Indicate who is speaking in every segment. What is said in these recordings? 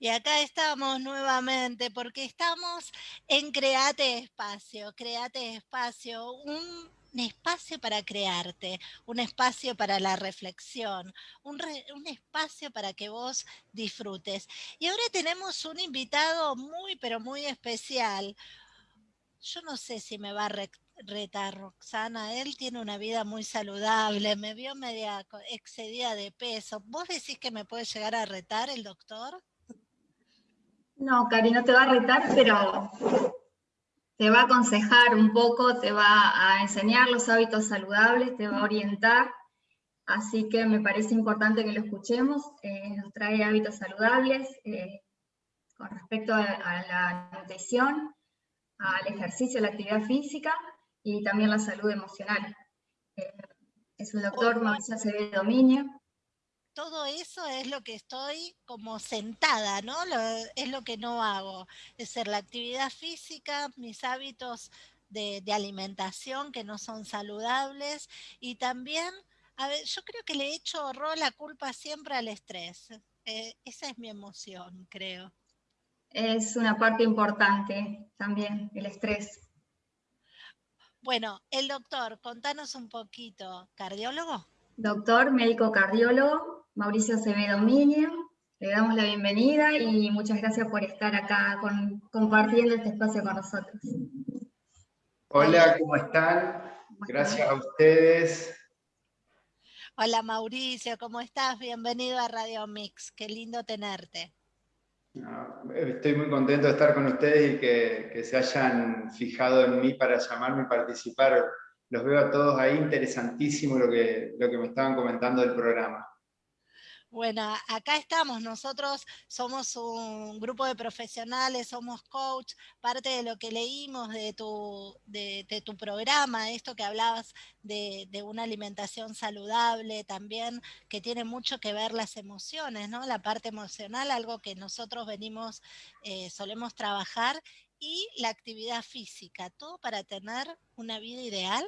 Speaker 1: Y acá estamos nuevamente porque estamos en Create Espacio. Create Espacio, un, espacio para crearte, un espacio para la reflexión, un, espacio para que vos disfrutes. Y ahora tenemos un invitado muy, pero muy especial. Yo no sé si me va a retar Roxana, él tiene una vida muy saludable, me vio media excedida de peso. ¿Vos decís que me puede llegar a retar el doctor?
Speaker 2: No, Cari, no te va a retar, pero te va a aconsejar un poco, te va a enseñar los hábitos saludables, te va a orientar. Así que me parece importante que lo escuchemos. Eh, nos trae hábitos saludables eh, con respecto a, la nutrición, al ejercicio, la actividad física y también la salud emocional. Eh, es un doctor Mauricio Acevedo Dominio,
Speaker 1: todo eso es lo que estoy como sentada, ¿no? es lo que no hago. Es ser la actividad física, mis hábitos de, alimentación que no son saludables y también, a ver, yo creo que le he hecho rol la culpa siempre al estrés. Eh, esa es mi emoción, creo.
Speaker 2: Es una parte importante también, el estrés.
Speaker 1: Bueno, el doctor, contanos un poquito, ¿cardiólogo?
Speaker 2: Doctor, médico cardiólogo, Mauricio Acevedo Miño. Le damos la bienvenida y muchas gracias por estar acá compartiendo este espacio con nosotros.
Speaker 3: Hola, ¿cómo están? Gracias a ustedes.
Speaker 1: Hola Mauricio, ¿cómo estás? Bienvenido a Radio Mix, qué lindo tenerte.
Speaker 3: estoy muy contento de estar con ustedes y que, que, se hayan fijado en mí para llamarme y participar. Los veo a todos ahí, interesantísimo lo que, lo que me estaban comentando del programa.
Speaker 1: Bueno, acá estamos, nosotros somos un grupo de profesionales, somos coach, parte de lo que leímos de tu, de, tu programa, esto que hablabas de, una alimentación saludable también, que tiene mucho que ver las emociones, ¿no? La parte emocional, algo que nosotros venimos, eh, solemos trabajar, y la actividad física, todo para tener una vida ideal.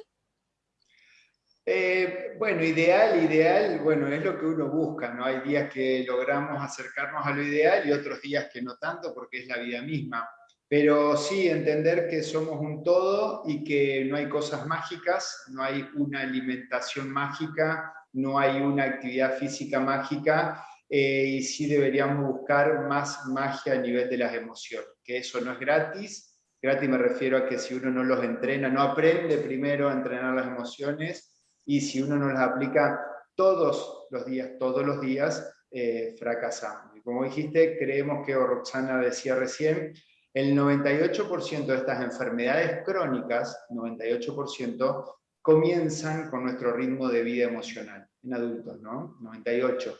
Speaker 3: Eh, bueno, ideal, ideal, bueno, es lo que uno busca, ¿no? Hay días que logramos acercarnos a lo ideal y otros días que no tanto porque es la vida misma. Pero sí, entender que somos un todo y que no hay cosas mágicas, no hay una alimentación mágica, no hay una actividad física mágica, eh, y sí deberíamos buscar más magia a nivel de las emociones, que eso no es gratis. Gratis me refiero a que si uno no los entrena, no aprende primero a entrenar las emociones, y si uno no las aplica todos los días, todos los días, eh, fracasamos. Y como dijiste, creemos que, Roxana decía recién, el 98% de estas enfermedades crónicas, 98%, comienzan con nuestro ritmo de vida emocional, en adultos, ¿no? 98.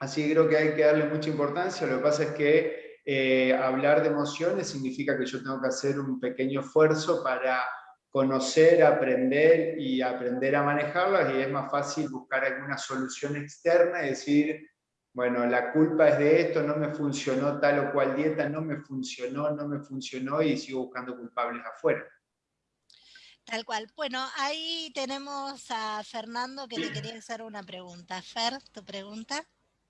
Speaker 3: Así que creo que hay que darle mucha importancia, lo que pasa es que eh, hablar de emociones significa que yo tengo que hacer un pequeño esfuerzo para conocer, aprender y aprender a manejarlas y es más fácil buscar alguna solución externa y decir, bueno, la culpa es de esto, no me funcionó tal o cual dieta, no me funcionó, no me funcionó y sigo buscando culpables afuera.
Speaker 1: Tal cual. Bueno, ahí tenemos a Fernando que le quería hacer una pregunta. Fer, tu pregunta.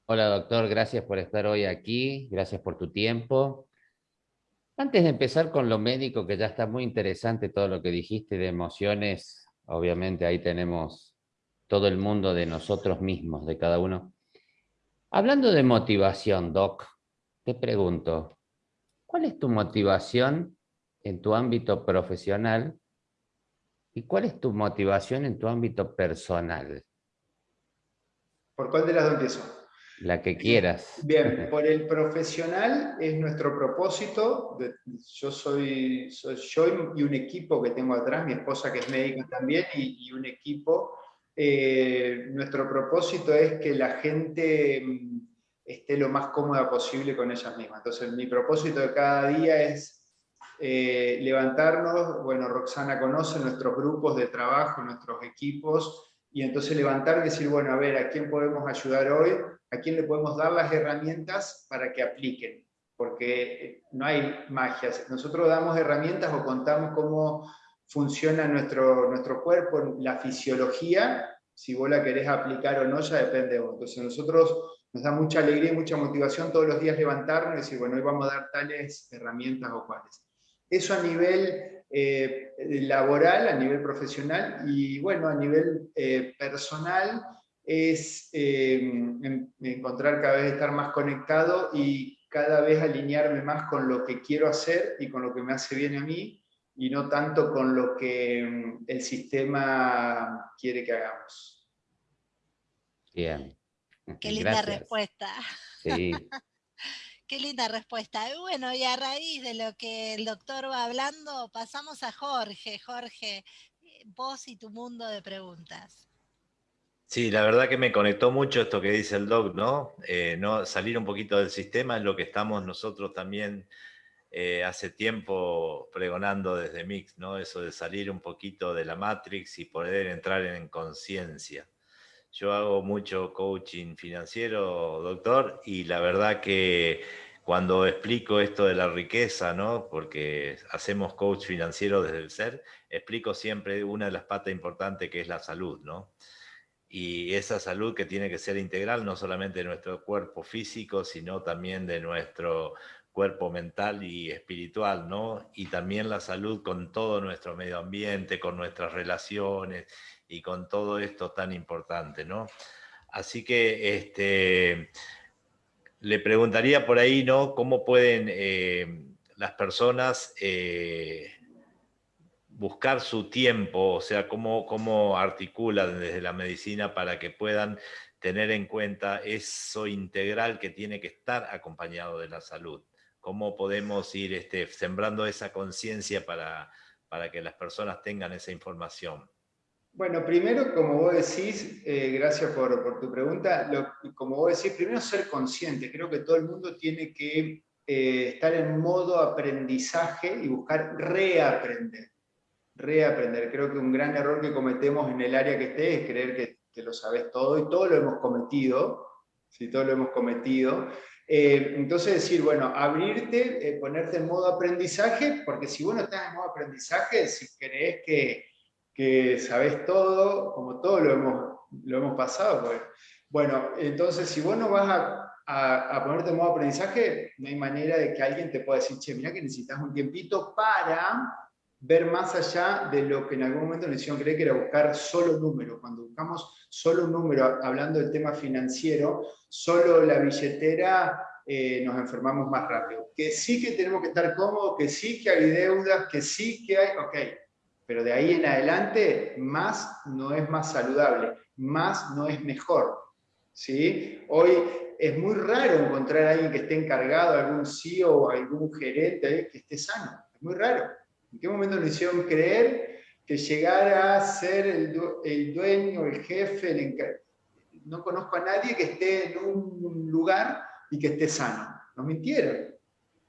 Speaker 4: Hola doctor, gracias por estar hoy aquí, gracias por tu tiempo. Antes de empezar con lo médico, que ya está muy interesante todo lo que dijiste de emociones, obviamente ahí tenemos todo el mundo de nosotros mismos, de cada uno. Hablando de motivación, Doc, te pregunto, ¿cuál es tu motivación en tu ámbito profesional y cuál es tu motivación en tu ámbito personal?
Speaker 3: ¿Por cuál de las dos empiezo?
Speaker 4: La que quieras.
Speaker 3: Bien, por el profesional es nuestro propósito. yo soy, yo y un equipo que tengo atrás, mi esposa que es médica también, y, un equipo. Eh, nuestro propósito es que la gente mm, esté lo más cómoda posible con ellas mismas. Entonces, mi propósito de cada día es eh, levantarnos, bueno, Roxana conoce nuestros grupos de trabajo, nuestros equipos, y entonces levantar y decir, bueno, a ver, ¿a quién podemos ayudar hoy? a quién le podemos dar las herramientas para que apliquen, porque eh, no hay magia. Nosotros damos herramientas o contamos cómo funciona nuestro, nuestro cuerpo, la fisiología, si vos la querés aplicar o no, ya depende de vos. Entonces nosotros nos da mucha alegría y mucha motivación todos los días levantarnos y decir, bueno, hoy vamos a dar tales herramientas o cuales. Eso a nivel eh, laboral, a nivel profesional y bueno, a nivel eh, personal es encontrar cada vez estar más conectado y cada vez alinearme más con lo que quiero hacer y con lo que me hace bien a mí y no tanto con lo que mm, el sistema quiere que hagamos.
Speaker 4: Bien.
Speaker 1: Qué linda respuesta. Sí. Qué linda respuesta. Y bueno, y a raíz de lo que el doctor va hablando, pasamos a Jorge. Jorge, vos y tu mundo de preguntas.
Speaker 5: Sí, la verdad que me conectó mucho esto que dice el doc, ¿no? Eh, no salir un poquito del sistema es lo que estamos nosotros también eh, hace tiempo pregonando desde Mix, ¿no? Eso de salir un poquito de la Matrix y poder entrar en conciencia. Yo hago mucho coaching financiero, doctor, y la verdad que cuando explico esto de la riqueza, ¿no? Porque hacemos coach financiero desde el ser, explico siempre una de las patas importantes que es la salud, ¿no? y esa salud que tiene que ser integral, no solamente de nuestro cuerpo físico, sino también de nuestro cuerpo mental y espiritual, ¿no? Y también la salud con todo nuestro medio ambiente, con nuestras relaciones y con todo esto tan importante, ¿no? Así que este, le preguntaría por ahí, ¿no? ¿Cómo pueden eh, las personas eh, buscar su tiempo, o sea, cómo, cómo articulan desde la medicina para que puedan tener en cuenta eso integral que tiene que estar acompañado de la salud. ¿Cómo podemos ir este, sembrando esa conciencia para, para que las personas tengan esa información?
Speaker 3: Bueno, primero, como vos decís, eh, gracias por, tu pregunta, como vos decís, primero ser consciente. Creo que todo el mundo tiene que eh, estar en modo aprendizaje y buscar reaprender reaprender. Creo que un gran error que cometemos en el área que esté es creer que, lo sabes todo, y todo lo hemos cometido, si todo lo hemos cometido. Eh, entonces decir, bueno, abrirte, eh, ponerte en modo aprendizaje, porque si vos no estás en modo aprendizaje, si crees que, que sabes todo, como todo lo hemos, lo hemos pasado, pues, bueno, entonces si vos no vas a, a, a, ponerte en modo aprendizaje, no hay manera de que alguien te pueda decir, che, mira que necesitas un tiempito para ver más allá de lo que en algún momento nos hicieron creer que era buscar solo número. Cuando buscamos solo un número, hablando del tema financiero, solo la billetera eh, nos enfermamos más rápido. Que sí que tenemos que estar cómodos, que sí que hay deudas, que sí que hay, ok, pero de ahí en adelante más no es más saludable, más no es mejor. ¿sí? Hoy es muy raro encontrar a alguien que esté encargado, algún CEO algún gerente que esté sano, es muy raro. ¿En qué momento nos hicieron creer que llegara a ser el, dueño, el jefe, el no conozco a nadie que esté en un lugar y que esté sano. Nos mintieron.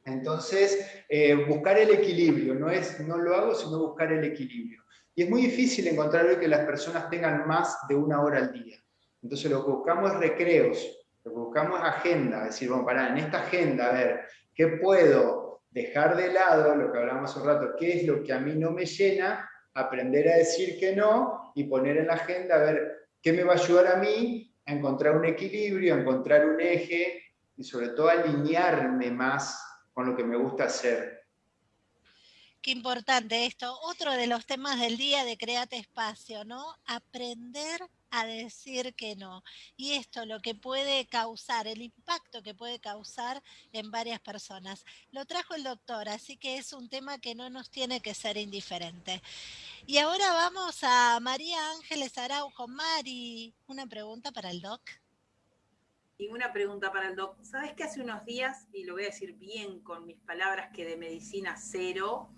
Speaker 3: Entonces, eh, buscar el equilibrio, no es no lo hago, sino buscar el equilibrio. Y es muy difícil encontrar hoy que las personas tengan más de una hora al día. Entonces lo que buscamos es recreos, lo que buscamos es agenda, decir, bueno, para en esta agenda, a ver, ¿qué puedo dejar de lado lo que hablamos hace un rato, qué es lo que a mí no me llena, aprender a decir que no y poner en la agenda a ver qué me va a ayudar a mí a encontrar un equilibrio, a encontrar un eje y sobre todo alinearme más con lo que me gusta hacer.
Speaker 1: Qué importante esto. Otro de los temas del día de Créate Espacio, ¿no? Aprender a decir que no. Y esto lo que puede causar, el impacto que puede causar en varias personas. Lo trajo el doctor, así que es un tema que no nos tiene que ser indiferente. Y ahora vamos a María Ángeles Araujo. Mari, una pregunta para el doc.
Speaker 6: Y una pregunta para el doc. ¿Sabes que hace unos días, y lo voy a decir bien con mis palabras que de medicina cero,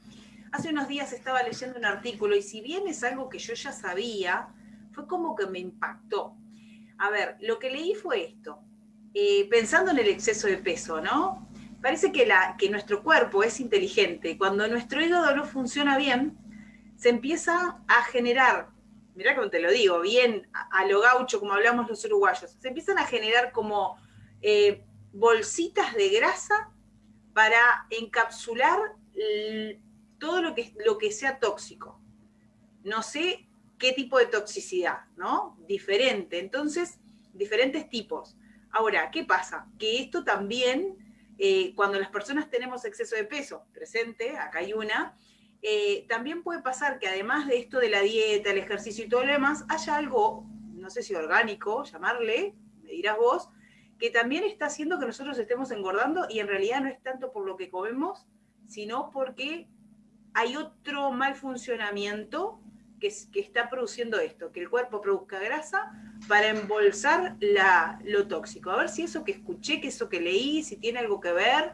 Speaker 6: hace unos días estaba leyendo un artículo y si bien es algo que yo ya sabía, fue como que me impactó. A ver, lo que leí fue esto. Eh, pensando en el exceso de peso, ¿no? Parece que, la, que nuestro cuerpo es inteligente. Cuando nuestro hígado no funciona bien, se empieza a generar mirá como te lo digo, bien a, lo gaucho, como hablamos los uruguayos, se empiezan a generar como eh, bolsitas de grasa para encapsular todo lo que, lo que sea tóxico. No sé qué tipo de toxicidad, ¿no? Diferente. Entonces, diferentes tipos. Ahora, ¿qué pasa? Que esto también, eh, cuando las personas tenemos exceso de peso, presente, acá hay una, eh, también puede pasar que además de esto de la dieta, el ejercicio y todo lo demás, haya algo, no sé si orgánico, llamarle, me dirás vos, que también está haciendo que nosotros estemos engordando y en realidad no es tanto por lo que comemos, sino porque hay otro mal funcionamiento que, está produciendo esto, que el cuerpo produzca grasa para embolsar la, lo tóxico. A ver si eso que escuché, que eso que leí, si tiene algo que ver.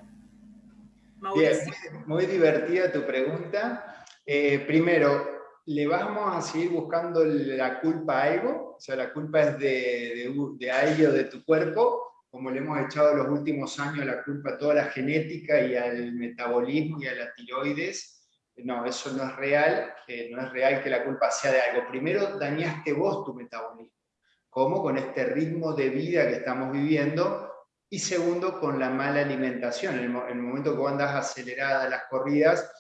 Speaker 3: Bien, muy divertida tu pregunta. Eh, primero, ¿le vamos a seguir buscando la culpa a algo? O sea, la culpa es de, de, de algo de tu cuerpo, como le hemos echado los últimos años la culpa a toda la genética y al metabolismo y a la tiroides. No, eso no es real, que no es real que la culpa sea de algo. Primero, dañaste vos tu metabolismo. ¿Cómo? Con este ritmo de vida que estamos viviendo, y segundo, con la mala alimentación. En el, momento que vos andas acelerada las corridas,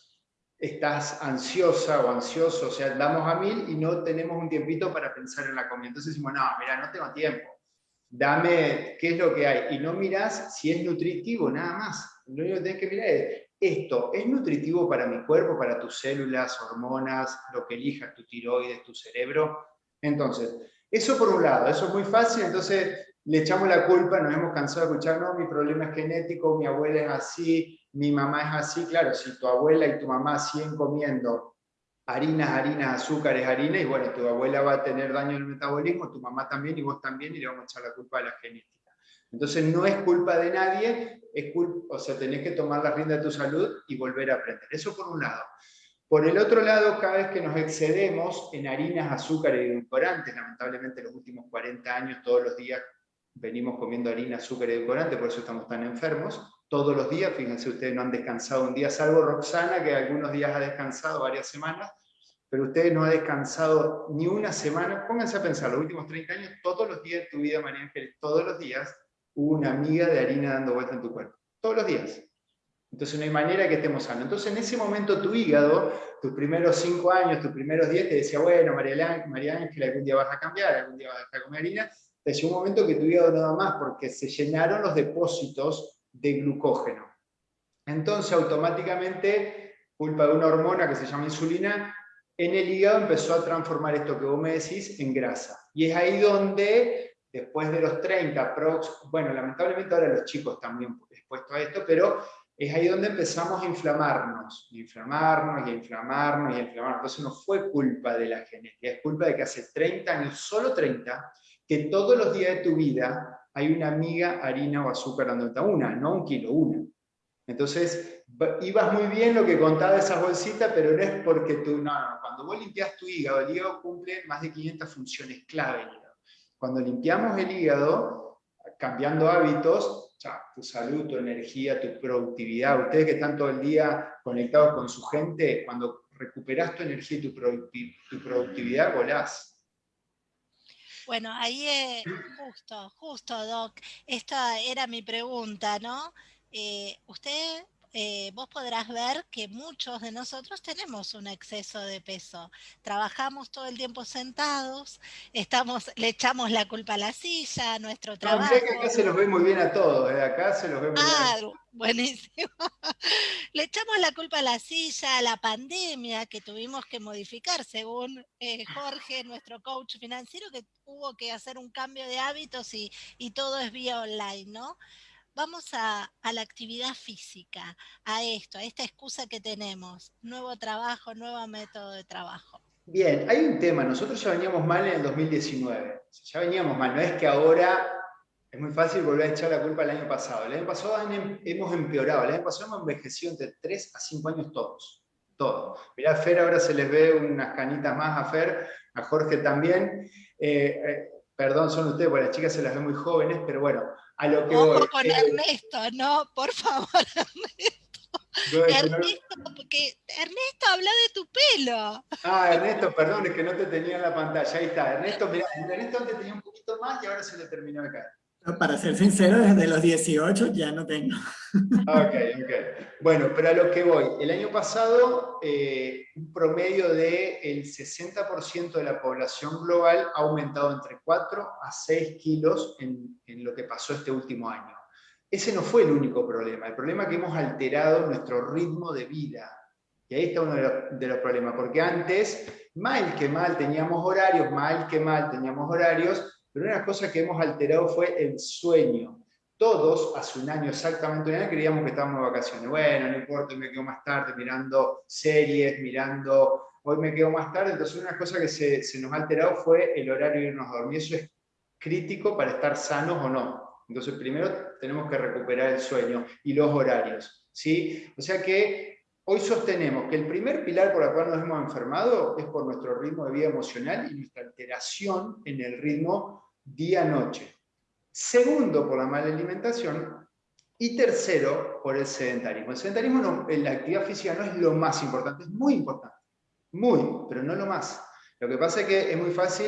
Speaker 3: estás ansiosa o ansioso, o sea, andamos a mil y no tenemos un tiempito para pensar en la comida. Entonces decimos, no, mira, no tengo tiempo. Dame qué es lo que hay. Y no mirás si es nutritivo, nada más. Lo único que tenés que mirar es, esto es nutritivo para mi cuerpo, para tus células, hormonas, lo que elijas, tu tiroides, tu cerebro. Entonces, eso por un lado, eso es muy fácil, entonces le echamos la culpa, nos hemos cansado de escuchar, no, mi problema es genético, mi abuela es así, mi mamá es así, claro, si tu abuela y tu mamá siguen comiendo harinas, harinas, azúcares, harina, y bueno, tu abuela va a tener daño en el metabolismo, tu mamá también y vos también, y le vamos a echar la culpa a la genética. Entonces no es culpa de nadie, es o sea, tenés que tomar la rienda de tu salud y volver a aprender. Eso por un lado. Por el otro lado, cada vez que nos excedemos en harinas, azúcares y edulcorantes, lamentablemente los últimos 40 años, todos los días venimos comiendo harina, azúcar y edulcorante, por eso estamos tan enfermos, todos los días, fíjense, ustedes no han descansado un día, salvo Roxana, que algunos días ha descansado varias semanas, pero ustedes no han descansado ni una semana, pónganse a pensar, los últimos 30 años, todos los días de tu vida, María Ángeles, todos los días, una miga de harina dando vuelta en tu cuerpo, todos los días. Entonces no hay manera que estemos sanos. Entonces en ese momento tu hígado, tus primeros 5 años, tus primeros 10, te decía, bueno, María, María Ángel, algún día vas a cambiar, algún día vas a comer harina, desde un momento que tu hígado no da más porque se llenaron los depósitos de glucógeno. Entonces automáticamente, culpa de una hormona que se llama insulina, en el hígado empezó a transformar esto que vos me decís en grasa. Y es ahí donde, después de los 30, bueno, lamentablemente ahora los chicos también expuestos a esto, pero es ahí donde empezamos a inflamarnos, y inflamarnos, y inflamarnos, y inflamarnos. Entonces no fue culpa de la genética, es culpa de que hace 30 años, solo 30, que todos los días de tu vida hay una miga, harina o azúcar dando una, no un kilo, una. Entonces, ibas muy bien lo que contaba de esas bolsitas, pero no es porque tú, no, no, cuando vos limpias tu hígado, el hígado cumple más de 500 funciones clave. Cuando limpiamos el hígado, cambiando hábitos, tu salud, tu energía, tu productividad, ustedes que están todo el día conectados con su gente, cuando recuperas tu energía y tu, productividad, volás.
Speaker 1: Bueno, ahí es justo, justo, Doc. Esta era mi pregunta, ¿no? Eh, usted eh, vos podrás ver que muchos de nosotros tenemos un exceso de peso. Trabajamos todo el tiempo sentados, estamos, le echamos la culpa a la silla, a nuestro trabajo.
Speaker 3: No, que acá se los ve muy bien a todos, ¿eh? acá se los ve muy
Speaker 1: ah, bien. Buenísimo. le echamos la culpa a la silla, a la pandemia que tuvimos que modificar, según eh, Jorge, nuestro coach financiero, que hubo que hacer un cambio de hábitos y, y todo es vía online, ¿no? Vamos a, la actividad física, a esto, a esta excusa que tenemos, nuevo trabajo, nuevo método de trabajo.
Speaker 3: Bien, hay un tema, nosotros ya veníamos mal en el 2019, ya veníamos mal, no es que ahora es muy fácil volver a echar la culpa al año pasado, el año pasado em, hemos empeorado, el año pasado hemos envejecido entre 3 a 5 años todos, todos. Mirá, a Fer ahora se les ve unas canitas más a Fer, a Jorge también, eh, eh, perdón, son ustedes, porque las chicas se las ven muy jóvenes, pero bueno, a lo que
Speaker 1: Ojo con Ernesto, no, por favor, Ernesto. Ernesto, porque Ernesto habla de tu pelo.
Speaker 3: Ah, Ernesto, perdón, es que no te tenía en la pantalla. Ahí está. Ernesto, mirá, Ernesto antes tenía un poquito más y ahora se le terminó acá.
Speaker 7: Para ser sincero, desde los 18 ya no tengo.
Speaker 3: Ok, ok. Bueno, pero a lo que voy. El año pasado, eh, un promedio del 60% de la población global ha aumentado entre 4 a 6 kilos en, lo que pasó este último año. Ese no fue el único problema. El problema es que hemos alterado nuestro ritmo de vida. Y ahí está uno de de los, problemas, porque antes, mal que mal teníamos horarios, mal que mal teníamos horarios, pero una cosa que hemos alterado fue el sueño. Todos, hace un año, exactamente un año, creíamos que estábamos de vacaciones. Bueno, no importa, me quedo más tarde mirando series, mirando, hoy me quedo más tarde. Entonces una cosa que se, se nos ha alterado fue el horario de irnos a dormir. Eso es crítico para estar sanos o no. Entonces primero tenemos que recuperar el sueño y los horarios. ¿sí? O sea que Hoy sostenemos que el primer pilar por el cual nos hemos enfermado es por nuestro ritmo de vida emocional y nuestra alteración en el ritmo día-noche. Segundo, por la mala alimentación. Y tercero, por el sedentarismo. El sedentarismo, en la actividad física no es lo más importante, es muy importante. Muy, pero no lo más. Lo que pasa es que es muy fácil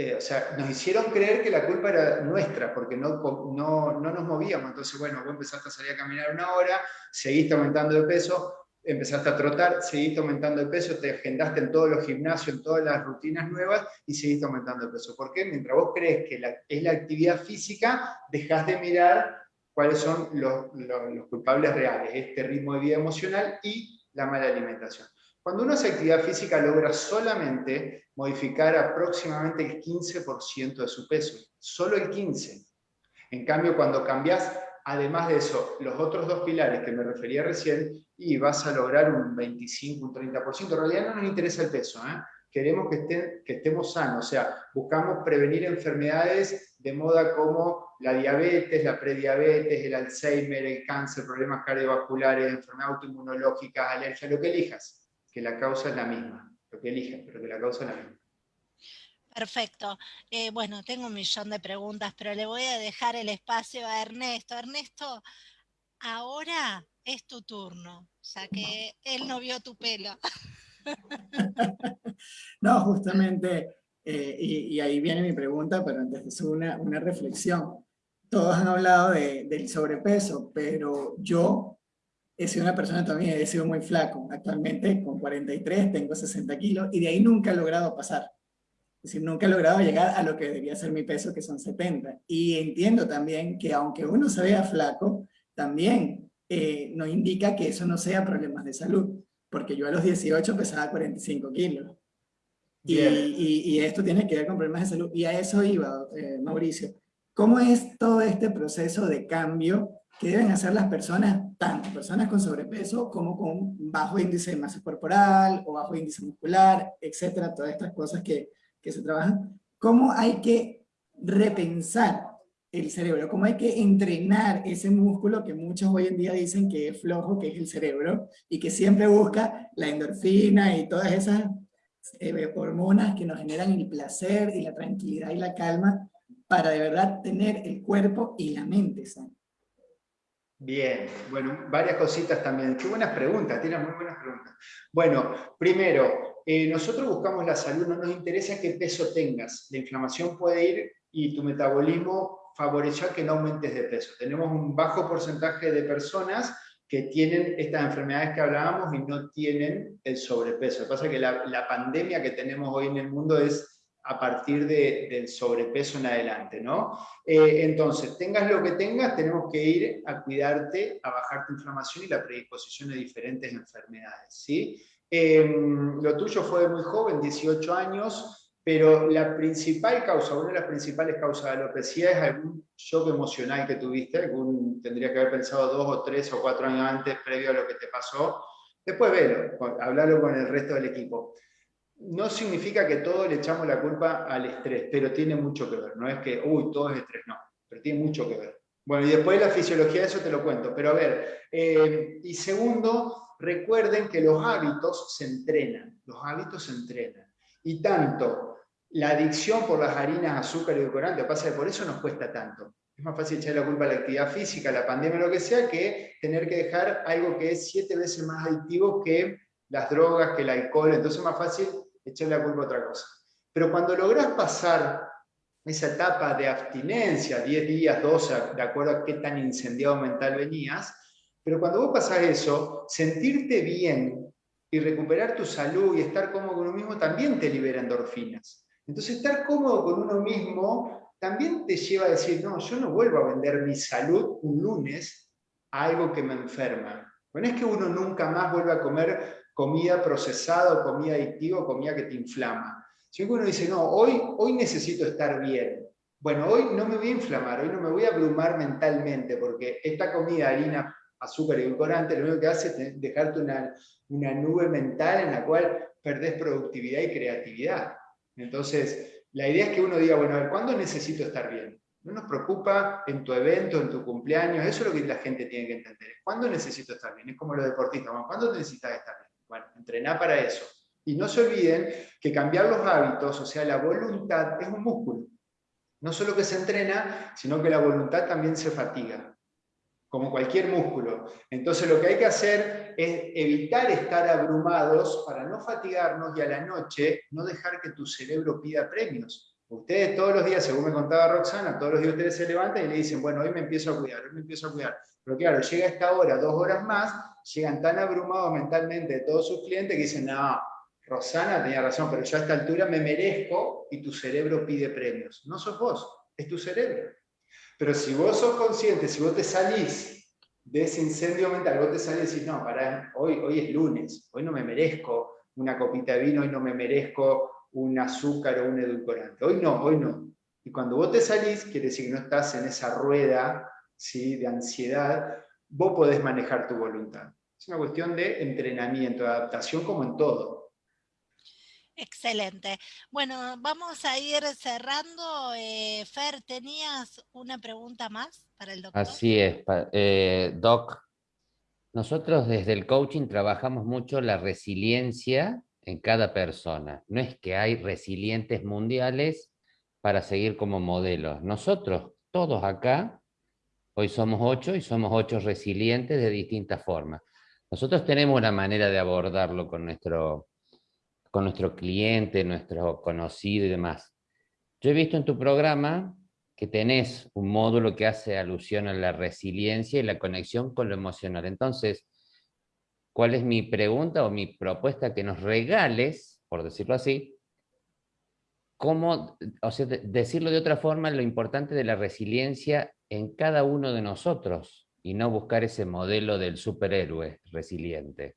Speaker 3: eh, o sea, nos hicieron creer que la culpa era nuestra, porque no, no, no, nos movíamos. Entonces, bueno, vos empezaste a salir a caminar una hora, seguiste aumentando de peso, empezaste a trotar, seguiste aumentando de peso, te agendaste en todos los gimnasios, en todas las rutinas nuevas y seguiste aumentando de peso. ¿Por qué? Mientras vos crees que es la actividad física, dejas de mirar cuáles son los, los, culpables reales, este ritmo de vida emocional y la mala alimentación. Cuando uno hace actividad física logra solamente modificar aproximadamente el 15% de su peso, solo el 15%. En cambio, cuando cambias Además de eso, los otros dos pilares que me refería recién, y vas a lograr un 25, un 30%. En realidad no nos interesa el peso, ¿eh? queremos que, que estemos sanos, o sea, buscamos prevenir enfermedades de moda como la diabetes, la prediabetes, el Alzheimer, el cáncer, problemas cardiovasculares, enfermedades autoinmunológicas, alergias, lo que elijas, que la causa es la misma, lo que elijas, pero que la causa es la misma.
Speaker 1: Perfecto. Eh, bueno, tengo un millón de preguntas, pero le voy a dejar el espacio a Ernesto. Ernesto, ahora es tu turno, ya que él no vio tu pelo.
Speaker 7: no, justamente, eh, y, ahí viene mi pregunta, pero antes eso una, una reflexión. Todos han hablado de, del sobrepeso, pero yo he sido una persona también, he sido muy flaco. Actualmente con 43 tengo 60 kilos y de ahí nunca he logrado pasar. Decir, nunca he logrado llegar a lo que debería ser mi peso, que son 70. Y entiendo también que aunque uno se vea flaco, también eh, no indica que eso no sea problemas de salud. Porque yo a los 18 pesaba 45 kilos. Y, y, esto tiene que ver con problemas de salud. Y a eso iba, eh, Mauricio. ¿Cómo es todo este proceso de cambio que deben hacer las personas, tanto personas con sobrepeso como con bajo índice de masa corporal o bajo índice muscular, etcétera, todas estas cosas que, que se trabajan, cómo hay que repensar el cerebro, cómo hay que entrenar ese músculo que muchos hoy en día dicen que es flojo, que es el cerebro, y que siempre busca la endorfina y todas esas eh, hormonas que nos generan el placer y la tranquilidad y la calma para de verdad tener el cuerpo y la mente sana.
Speaker 3: Bien, bueno, varias cositas también. Qué buenas preguntas, tienes muy buenas preguntas. Bueno, primero, eh, nosotros buscamos la salud, no nos interesa qué peso tengas. La inflamación puede ir y tu metabolismo favorecerá que no aumentes de peso. Tenemos un bajo porcentaje de personas que tienen estas enfermedades que hablábamos y no tienen el sobrepeso. Lo que pasa es que la, pandemia que tenemos hoy en el mundo es a partir del sobrepeso en adelante, ¿no? Eh, entonces, tengas lo que tengas, tenemos que ir a cuidarte, a bajar tu inflamación y la predisposición de diferentes enfermedades, ¿sí? Em, lo tuyo fue muy joven, 18 años, pero la principal causa, una de las principales causas de alopecia es algún shock emocional que tuviste, algún, tendría que haber pensado dos o tres o cuatro años antes, previo a lo que te pasó. Después velo, hablarlo con el resto del equipo. No significa que todos le echamos la culpa al estrés, pero tiene mucho que ver. No es que, uy, todo es estrés, no, pero tiene mucho que ver. Bueno, y después la fisiología eso te lo cuento, pero a ver, eh, y segundo, recuerden que los hábitos se entrenan, los hábitos se entrenan. Y tanto la adicción por las harinas, azúcar y edulcorante, pasa que por eso nos cuesta tanto. Es más fácil echar la culpa a la actividad física, a la pandemia, lo que sea, que tener que dejar algo que es siete veces más adictivo que las drogas, que el alcohol. Entonces es más fácil echar la culpa a otra cosa. Pero cuando logras pasar esa etapa de abstinencia, 10 días, 12, de acuerdo a qué tan incendiado mental venías, pero cuando vos pasás eso, sentirte bien y recuperar tu salud y estar cómodo con uno mismo también te libera endorfinas. Entonces estar cómodo con uno mismo también te lleva a decir, no, yo no vuelvo a vender mi salud un lunes a algo que me enferma. No es que uno nunca más vuelva a comer comida procesada o comida adictiva comida que te inflama. Si uno dice, no, hoy, hoy necesito estar bien. Bueno, hoy no me voy a inflamar, hoy no me voy a abrumar mentalmente, porque esta comida, harina, azúcar y edulcorante, lo único que hace es dejarte una, una nube mental en la cual perdés productividad y creatividad. Entonces, la idea es que uno diga, bueno, a ver, ¿cuándo necesito estar bien? No nos preocupa en tu evento, en tu cumpleaños, eso es lo que la gente tiene que entender. ¿Cuándo necesito estar bien? Es como los deportistas, ¿cuándo necesitas estar bien? Bueno, entrená para eso. Y no se olviden que cambiar los hábitos, o sea, la voluntad, es un músculo. No solo que se entrena, sino que la voluntad también se fatiga, como cualquier músculo. Entonces lo que hay que hacer es evitar estar abrumados para no fatigarnos y a la noche no dejar que tu cerebro pida premios. Ustedes todos los días, según me contaba Roxana, todos los días ustedes se levantan y le dicen, bueno, hoy me empiezo a cuidar, hoy me empiezo a cuidar. Pero claro, llega esta hora, dos horas más, llegan tan abrumados mentalmente de todos sus clientes que dicen, no, Rosana tenía razón, pero yo a esta altura me merezco y tu cerebro pide premios. No sos vos, es tu cerebro. Pero si vos sos consciente, si vos te salís de ese incendio mental, vos te salís y decís, no, para hoy, hoy es lunes, hoy no me merezco una copita de vino, hoy no me merezco un azúcar o un edulcorante. Hoy no, hoy no. Y cuando vos te salís, quiere decir que no estás en esa rueda ¿sí? de ansiedad, vos podés manejar tu voluntad. Es una cuestión de entrenamiento, de adaptación como en todo.
Speaker 1: Excelente. Bueno, vamos a ir cerrando. Eh, Fer, ¿tenías una pregunta más para el doctor?
Speaker 4: Así es, eh, Doc. Nosotros desde el coaching trabajamos mucho la resiliencia en cada persona. No es que hay resilientes mundiales para seguir como modelos. Nosotros, todos acá, hoy somos ocho y somos ocho resilientes de distintas formas. Nosotros tenemos una manera de abordarlo con nuestro con nuestro cliente, nuestro conocido y demás. Yo he visto en tu programa que tenés un módulo que hace alusión a la resiliencia y la conexión con lo emocional. Entonces, ¿cuál es mi pregunta o mi propuesta? Que nos regales, por decirlo así, cómo, o sea, decirlo de otra forma, lo importante de la resiliencia en cada uno de nosotros y no buscar ese modelo del superhéroe resiliente.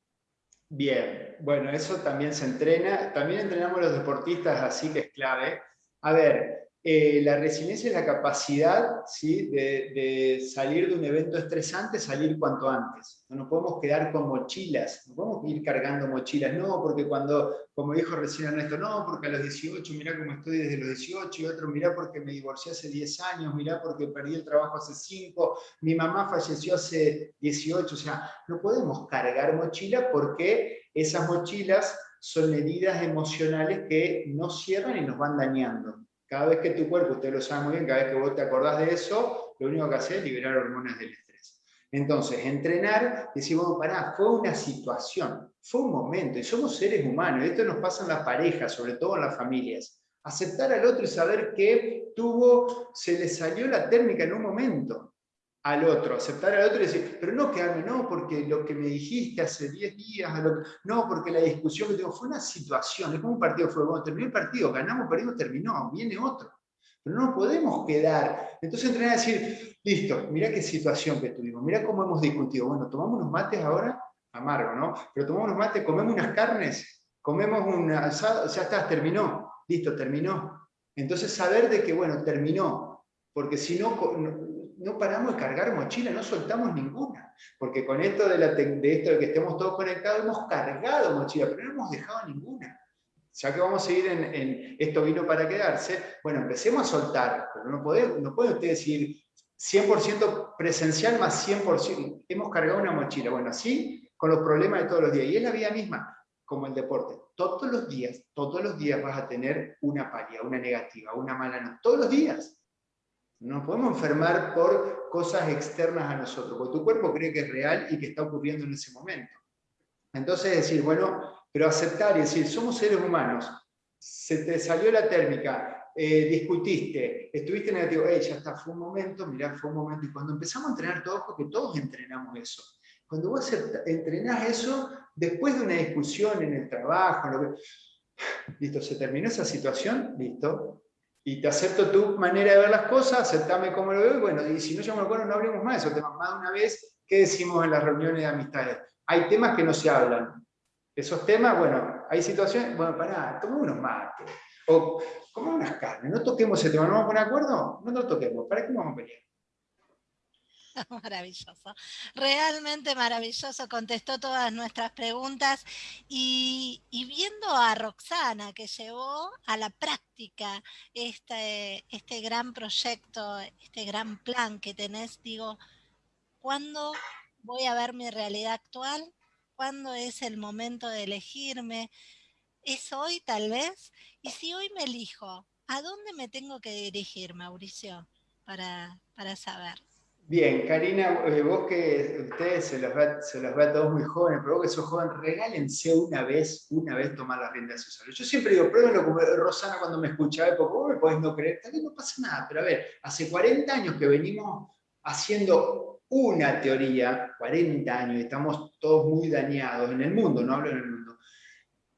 Speaker 3: Bien, bueno, eso también se entrena. También entrenamos los deportistas, así que es clave. A ver, eh, la resiliencia es la capacidad ¿sí? de, salir de un evento estresante, salir cuanto antes. No nos podemos quedar con mochilas, no podemos ir cargando mochilas, no, porque cuando, como dijo recién Ernesto, no, porque a los 18, mira cómo estoy desde los 18, y otro, mira porque me divorcié hace 10 años, mira porque perdí el trabajo hace 5, mi mamá falleció hace 18, o sea, no podemos cargar mochilas porque esas mochilas son heridas emocionales que nos cierran y nos van dañando. Cada vez que tu cuerpo, usted lo sabe muy bien, cada vez que vos te acordás de eso, lo único que hace es liberar hormonas del estrés. Entonces, entrenar, decir, bueno, pará, fue una situación, fue un momento, y somos seres humanos, esto nos pasa en las parejas, sobre todo en las familias. Aceptar al otro y saber que tuvo, se le salió la térmica en un momento al otro, aceptar al otro y decir, pero no quedarme, no, porque lo que me dijiste hace 10 días, no, porque la discusión que tengo fue una situación, es como un partido fue, bueno, terminó el partido, ganamos, perdimos, terminó, viene otro. Pero no podemos quedar. Entonces entrenar a decir, listo, mira qué situación que tuvimos, mira cómo hemos discutido. Bueno, tomamos unos mates ahora, amargo, ¿no? Pero tomamos unos mates, comemos unas carnes, comemos un asado, ya está, terminó, listo, terminó. Entonces saber de que, bueno, terminó, porque si no, no paramos de cargar mochila, no soltamos ninguna. Porque con esto de, la, que estemos todos conectados, hemos cargado mochila, pero no hemos dejado ninguna. Ya que vamos a ir en, esto vino para quedarse, bueno, empecemos a soltar, pero no puede, no puede usted decir 100% presencial más 100%, hemos cargado una mochila. Bueno, así con los problemas de todos los días. Y es la vida misma, como el deporte. Todos los días, todos los días vas a tener una paria, una negativa, una mala nota. Todos los días. No nos podemos enfermar por cosas externas a nosotros, porque tu cuerpo cree que es real y que está ocurriendo en ese momento. Entonces decir, bueno, pero aceptar y decir, somos seres humanos, se te salió la térmica, eh, discutiste, estuviste negativo, hey, ya está, fue un momento, mirá, fue un momento. Y cuando empezamos a entrenar todos, porque todos entrenamos eso, cuando vos entrenás eso, después de una discusión en el trabajo, lo que, listo, se terminó esa situación, listo, y te acepto tu manera de ver las cosas, aceptame como lo veo, y bueno, y si no yo me acuerdo, no hablemos más de esos temas. Más de una vez, ¿qué decimos en las reuniones de amistades? Hay temas que no se hablan. Esos temas, bueno, hay situaciones, bueno, pará, tomemos unos mates, o como unas carnes, no toquemos ese tema, ¿no vamos a poner acuerdo? No lo toquemos, ¿para qué vamos a pelear?
Speaker 1: Maravilloso, realmente maravilloso, contestó todas nuestras preguntas y, viendo a Roxana que llevó a la práctica este, este gran proyecto, este gran plan que tenés, digo, ¿cuándo voy a ver mi realidad actual? ¿Cuándo es el momento de elegirme? ¿Es hoy tal vez? Y si hoy me elijo, ¿a dónde me tengo que dirigir, Mauricio, para, para saber?
Speaker 3: Bien, Karina, eh, vos que ustedes se los, ve, se los ve a todos muy jóvenes, pero vos que sos joven, regálense una vez, una vez tomar la rienda de su salud. Yo siempre digo, pruébenlo como Rosana cuando me escuchaba, porque vos me podés no creer, tal vez no pasa nada, pero a ver, hace 40 años que venimos haciendo una teoría, 40 años, y estamos todos muy dañados en el mundo, no hablo en el mundo.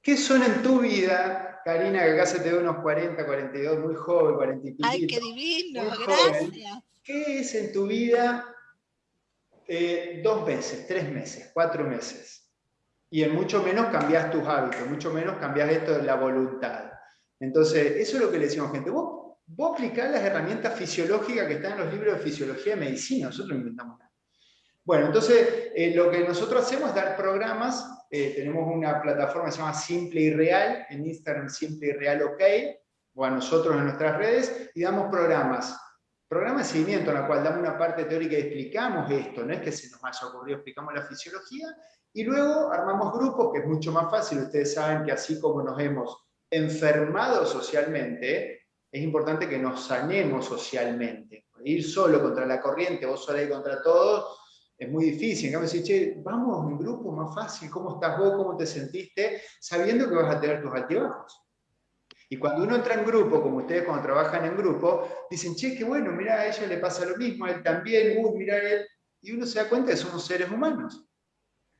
Speaker 3: ¿Qué son en tu vida, Karina, que acá se te ve unos 40, 42, muy joven, 40 y
Speaker 1: ¡Ay, qué divino! Gracias.
Speaker 3: ¿Qué es en tu vida eh, dos meses, tres meses, cuatro meses? Y en mucho menos cambias tus hábitos, mucho menos cambias esto de la voluntad. Entonces, eso es lo que le decimos gente. Vos, vos aplicás las herramientas fisiológicas que están en los libros de fisiología y medicina, nosotros no inventamos nada. Bueno, entonces eh, lo que nosotros hacemos es dar programas, eh, tenemos una plataforma que se llama Simple y Real, en Instagram Simple y Real OK, o a nosotros en nuestras redes, y damos programas programa de seguimiento en la cual damos una parte teórica y explicamos esto, no es que se nos haya ocurrido, explicamos la fisiología, y luego armamos grupos, que es mucho más fácil, ustedes saben que así como nos hemos enfermado socialmente, es importante que nos sanemos socialmente. Ir solo contra la corriente, vos sola y contra todos, es muy difícil. En cambio, che, vamos un grupo más fácil, ¿cómo estás vos? ¿Cómo te sentiste? Sabiendo que vas a tener tus altibajos. Y cuando uno entra en grupo, como ustedes cuando trabajan en grupo, dicen, che, qué bueno, mira, a ella le pasa lo mismo, a él también, uy, mira él. Y uno se da cuenta que somos seres humanos.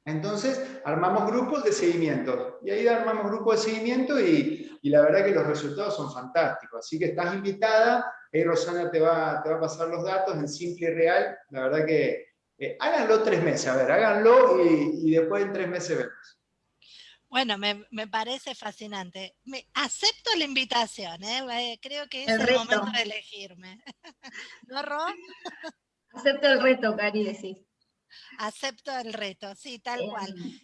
Speaker 3: Entonces, armamos grupos de seguimiento. Y ahí armamos grupos de seguimiento y, la verdad que los resultados son fantásticos. Así que estás invitada, ahí Rosana te va, te va a pasar los datos en simple y real. La verdad que eh, háganlo tres meses, a ver, háganlo y, y después en tres meses vemos.
Speaker 1: Bueno, me, me, parece fascinante. Me, acepto la invitación, ¿eh? creo que es el, momento de elegirme. ¿No, Ro?
Speaker 2: Acepto el reto, Cari, decís.
Speaker 1: Acepto el reto, sí, tal cual.
Speaker 2: Em,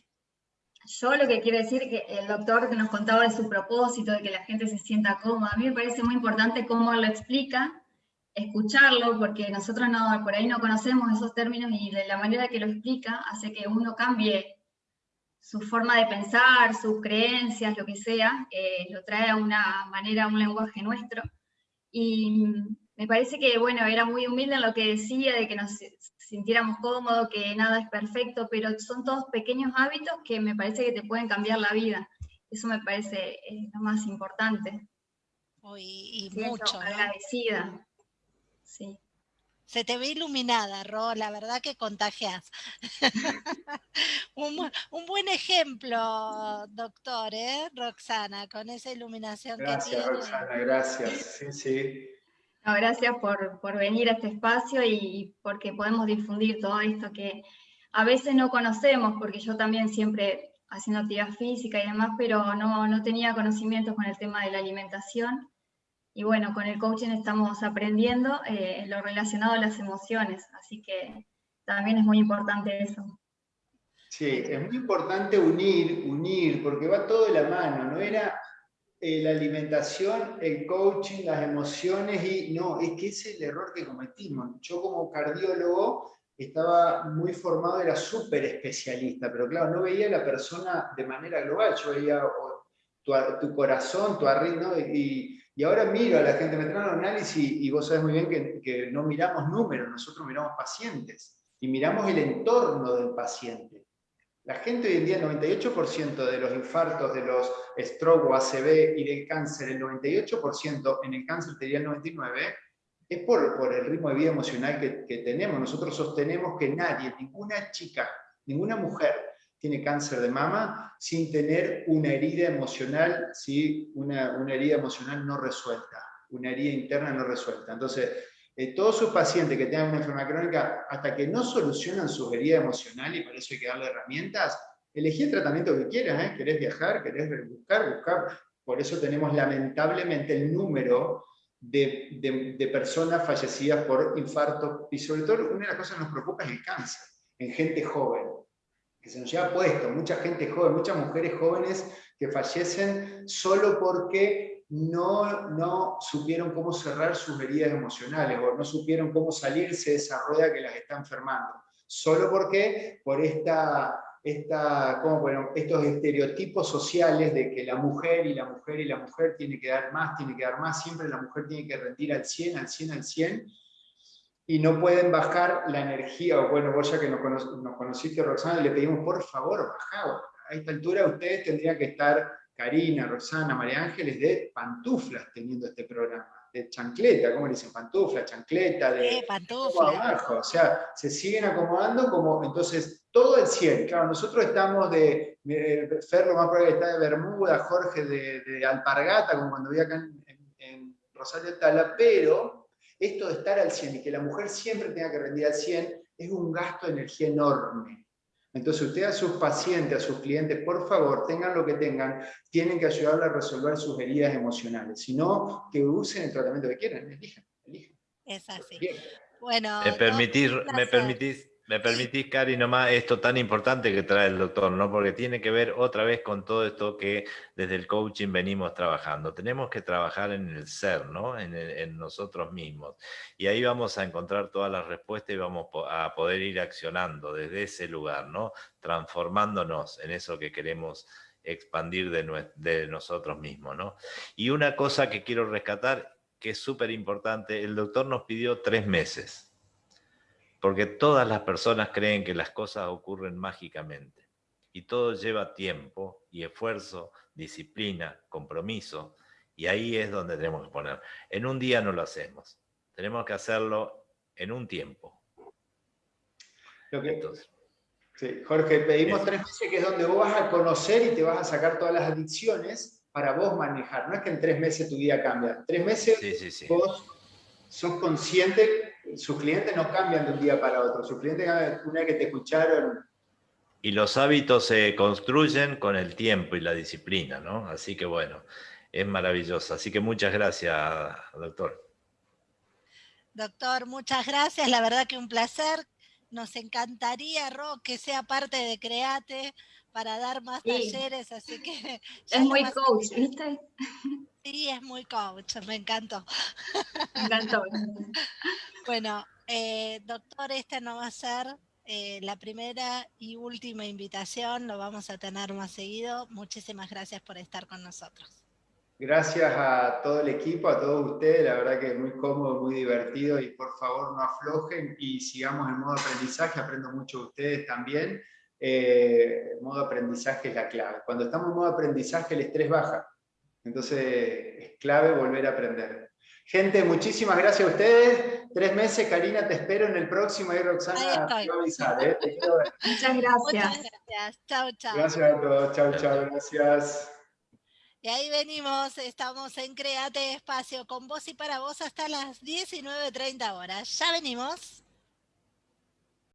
Speaker 2: yo lo que quiero decir es que el doctor que nos contaba de su propósito, de que la gente se sienta cómoda, a mí me parece muy importante cómo lo explica, escucharlo, porque nosotros no, por ahí no conocemos esos términos y de la manera que lo explica hace que uno cambie su forma de pensar, sus creencias, lo que sea, eh, lo trae a una manera, a un lenguaje nuestro. Y me parece que, bueno, era muy humilde en lo que decía, de que nos sintiéramos cómodos, que nada es perfecto, pero son todos pequeños hábitos que me parece que te pueden cambiar la vida. Eso me parece eh, lo más importante.
Speaker 1: y, mucho.
Speaker 2: Agradecida. Sí.
Speaker 1: Se te ve iluminada, Ro, la verdad que contagias. un, buen ejemplo, doctor, ¿eh? Roxana, con esa iluminación
Speaker 3: que tiene.
Speaker 1: Gracias,
Speaker 3: Roxana, gracias. Sí, sí.
Speaker 2: gracias por, por, venir a este espacio y porque podemos difundir todo esto que a veces no conocemos, porque yo también siempre haciendo actividad física y demás, pero no, no tenía conocimientos con el tema de la alimentación y bueno, con el coaching estamos aprendiendo eh, lo relacionado a las emociones, así que también es muy importante eso.
Speaker 3: Sí, es muy importante unir, unir, porque va todo de la mano, no era eh, la alimentación, el coaching, las emociones, y no, es que ese es el error que cometimos. Yo como cardiólogo estaba muy formado, era súper especialista, pero claro, no veía a la persona de manera global, yo veía tu, tu corazón, tu arritmo, y, y ahora miro a la gente, me traen un análisis y vos sabés muy bien que, no miramos números, nosotros miramos pacientes y miramos el entorno del paciente. La gente hoy en día, el 98% de los infartos, de los stroke o ACV y del cáncer, el 98% en el cáncer te diría el 99%, es por, por el ritmo de vida emocional que, que tenemos. Nosotros sostenemos que nadie, ninguna chica, ninguna mujer tiene cáncer de mama sin tener una herida emocional, ¿sí? una, una herida emocional no resuelta, una herida interna no resuelta. Entonces, eh, todos sus pacientes que tengan una enfermedad crónica, hasta que no solucionan su herida emocional, y para eso hay que darle herramientas, elegí el tratamiento que quieras, ¿eh? querés viajar, querés buscar, buscar. Por eso tenemos lamentablemente el número de, de, de personas fallecidas por infarto, y sobre todo una de las cosas que nos preocupa es el cáncer, en gente joven se nos lleva puesto, mucha gente joven, muchas mujeres jóvenes que fallecen solo porque no, no supieron cómo cerrar sus heridas emocionales o no supieron cómo salirse de esa rueda que las está enfermando. Solo porque por esta, esta, ¿cómo bueno, estos estereotipos sociales de que la mujer y la mujer y la mujer tiene que dar más, tiene que dar más, siempre la mujer tiene que rendir al 100, al 100, al 100, y no pueden bajar la energía, o bueno, vos ya que nos, conociste, Roxana, le pedimos, por favor, bajá, a esta altura ustedes tendrían que estar, Karina, Roxana, María Ángeles, de pantuflas teniendo este programa, de chancleta, ¿cómo le dicen? Pantufla, chancleta, de...
Speaker 1: pantufla.
Speaker 3: Abajo, o sea, se siguen acomodando como, entonces, todo el 100, claro, nosotros estamos de, Ferro más probable está de Bermuda, Jorge de, Alpargata, como cuando vi acá en, en, en Rosario Tala, pero esto de estar al 100 y que la mujer siempre tenga que rendir al 100 es un gasto de energía enorme. Entonces usted a sus pacientes, a sus clientes, por favor, tengan lo que tengan, tienen que ayudarle a resolver sus heridas emocionales. Si no, que usen el tratamiento que quieran, elijan, elijan.
Speaker 1: Es así. Bueno,
Speaker 5: ¿Me permitís, ¿me permitís me permitís, Cari, nomás esto tan importante que trae el doctor, ¿no? Porque tiene que ver otra vez con todo esto que desde el coaching venimos trabajando. Tenemos que trabajar en el ser, ¿no? En, nosotros mismos. Y ahí vamos a encontrar todas las respuestas y vamos a poder ir accionando desde ese lugar, ¿no? Transformándonos en eso que queremos expandir de, nosotros mismos, ¿no? Y una cosa que quiero rescatar, que es súper importante, el doctor nos pidió tres meses porque todas las personas creen que las cosas ocurren mágicamente. Y todo lleva tiempo y esfuerzo, disciplina, compromiso. Y ahí es donde tenemos que poner. En un día no lo hacemos. Tenemos que hacerlo en un tiempo.
Speaker 3: Entonces, sí, Jorge, pedimos tres meses que es donde vos vas a conocer y te vas a sacar todas las adicciones para vos manejar. No es que en tres meses tu vida cambia. Tres meses vos sos consciente sus clientes no cambian de un día para otro, sus clientes una vez que te escucharon.
Speaker 5: Y los hábitos se construyen con el tiempo y la disciplina, ¿no? Así que bueno, es maravilloso. Así que muchas gracias, doctor.
Speaker 1: Doctor, muchas gracias. La verdad que un placer. Nos encantaría, Ro, que sea parte de Create para dar más talleres, así que...
Speaker 2: Es muy coach, ¿viste?
Speaker 1: Sí, es muy coach, me encantó.
Speaker 2: Me encantó.
Speaker 1: bueno, eh, doctor, esta no va a ser eh, la primera y última invitación, lo vamos a tener más seguido. Muchísimas gracias por estar con nosotros.
Speaker 3: Gracias a todo el equipo, a todos ustedes, la verdad que es muy cómodo, muy divertido y por favor no aflojen y sigamos en modo aprendizaje, aprendo mucho de ustedes también. Eh, modo aprendizaje es la clave. Cuando estamos en modo aprendizaje el estrés baja, entonces es clave volver a aprender. Gente, muchísimas gracias a ustedes. Tres meses, Karina, te espero en el próximo. y Roxana te a avisar. ¿eh?
Speaker 2: Muchas gracias.
Speaker 1: Muchas gracias. Chao, chao.
Speaker 3: Gracias a todos. Chao, chao. Gracias.
Speaker 1: Y ahí venimos, estamos en Create Espacio con vos y para vos hasta las 19.30 horas. Ya venimos.